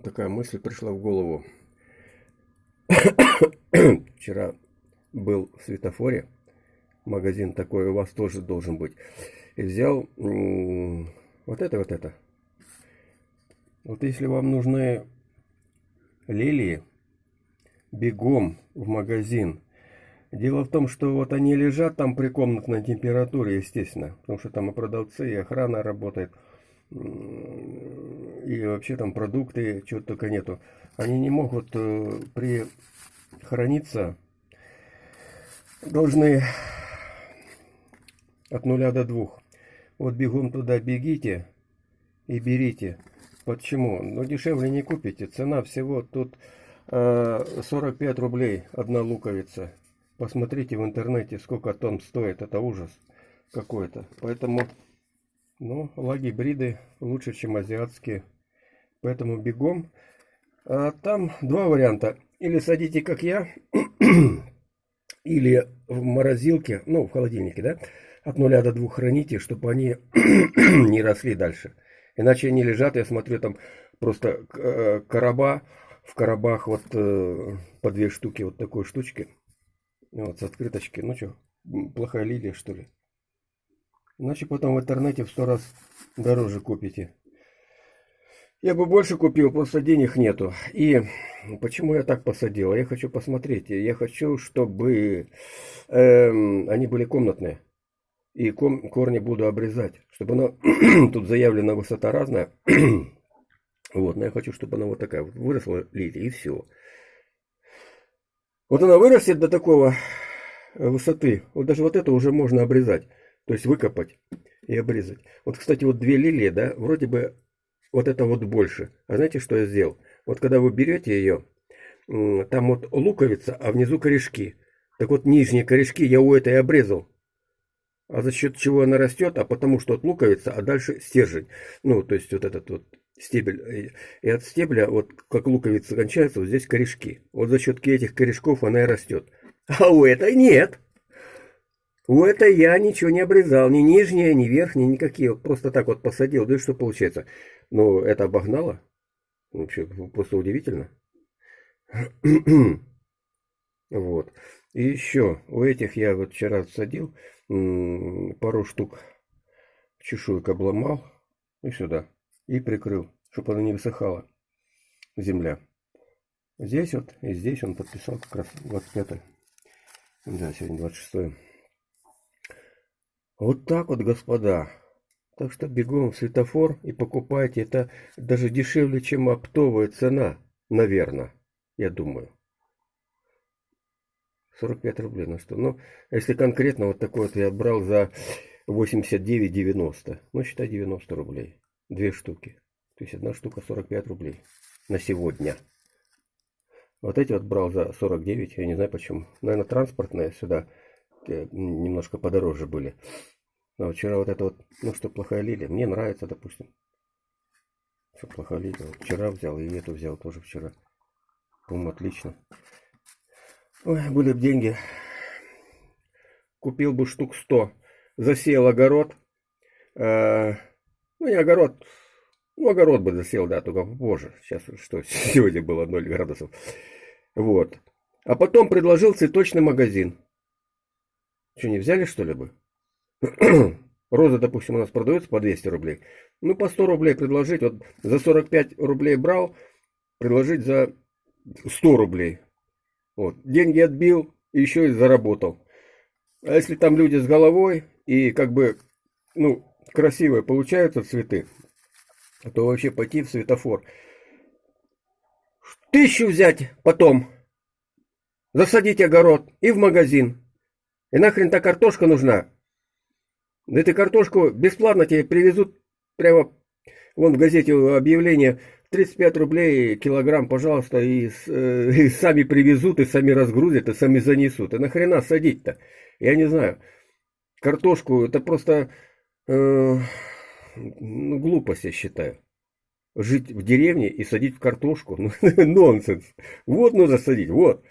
такая мысль пришла в голову. Вчера был в светофоре, магазин такой у вас тоже должен быть, и взял вот это, вот это. Вот если вам нужны лилии, бегом в магазин. Дело в том, что вот они лежат там при комнатной температуре, естественно, потому что там и продавцы, и охрана работает и вообще там продукты, чего только нету. Они не могут э, при храниться, должны от нуля до двух. Вот бегом туда бегите и берите. Почему? Ну дешевле не купите. Цена всего тут э, 45 рублей одна луковица. Посмотрите в интернете, сколько тонн стоит. Это ужас какой-то. Поэтому ну, лагибриды лучше, чем азиатские. Поэтому бегом. А там два варианта. Или садите, как я, или в морозилке, ну, в холодильнике, да, от нуля до двух храните, чтобы они не росли дальше. Иначе они лежат, я смотрю, там просто э, короба, в коробах вот э, по две штуки вот такой штучки. Вот с открыточки. Ну что, плохая лилия, что ли? Иначе потом в интернете в сто раз дороже купите. Я бы больше купил, просто денег нету. И почему я так посадил? Я хочу посмотреть. Я хочу, чтобы э, они были комнатные. И ком, корни буду обрезать. Чтобы она... Тут заявлена высота разная. вот, но я хочу, чтобы она вот такая вот выросла лилия. И все. Вот она вырастет до такого высоты. Вот даже вот это уже можно обрезать. То есть выкопать и обрезать. Вот, кстати, вот две лилии, да, вроде бы вот это вот больше. А знаете, что я сделал? Вот когда вы берете ее, там вот луковица, а внизу корешки. Так вот, нижние корешки я у этой обрезал. А за счет чего она растет? А потому что от луковица, а дальше стержень. Ну, то есть вот этот вот стебель. И от стебля, вот как луковица кончается, вот здесь корешки. Вот за счет этих корешков она и растет. А у этой нет. У это я ничего не обрезал, ни нижние, ни верхние, никакие. Просто так вот посадил. Да что получается? Ну, это обогнало. Вообще, просто удивительно. вот. И еще, у этих я вот вчера садил, пару штук чешуек обломал и сюда. И прикрыл, чтобы она не высыхала, земля. Здесь вот, и здесь он подписал как раз 25 -е. Да, сегодня 26 -е. Вот так вот, господа. Так что бегом в светофор и покупайте. Это даже дешевле, чем оптовая цена, наверное, я думаю. 45 рублей, ну что. Ну, если конкретно вот такой вот я брал за 89,90. Ну, считай 90 рублей. Две штуки. То есть одна штука 45 рублей на сегодня. Вот эти вот брал за 49, я не знаю почему. Наверное, транспортные сюда Э, немножко подороже были. Но вчера вот это вот, ну что, плохая лилия. Мне нравится, допустим. Что плохая лилия. Вчера взял и эту взял тоже вчера. По-моему, отлично. Ой, были бы деньги. Купил бы штук 100. Засеял огород. Э, ну, не огород. Ну, огород бы засел, да, только позже. Сейчас что, сегодня было 0 градусов. Вот. А потом предложил цветочный магазин. Что, не взяли, что ли бы? Роза, допустим, у нас продается по 200 рублей. Ну, по 100 рублей предложить. Вот за 45 рублей брал, предложить за 100 рублей. Вот. Деньги отбил еще и заработал. А если там люди с головой и как бы, ну, красивые получаются цветы, то вообще пойти в светофор. Тысячу взять потом, засадить огород и в магазин. И нахрен та картошка нужна? Да эту картошку бесплатно тебе привезут прямо вон в газете объявление 35 рублей килограмм, пожалуйста, и, э, и сами привезут, и сами разгрузят, и сами занесут. И нахрена садить-то? Я не знаю. Картошку, это просто э, ну, глупость, я считаю. Жить в деревне и садить в картошку, ну, нонсенс. Вот нужно садить, вот.